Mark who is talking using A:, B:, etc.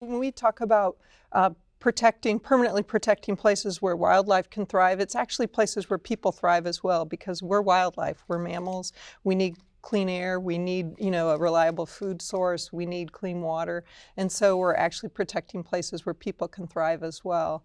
A: When we talk about uh, protecting, permanently protecting places where wildlife can thrive, it's actually places where people thrive as well because we're wildlife, we're mammals, we need clean air, we need, you know, a reliable food source, we need clean water, and so we're actually protecting places where people can thrive as well.